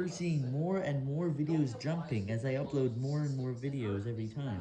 prefer seeing more and more videos jumping as I upload more and more videos every time.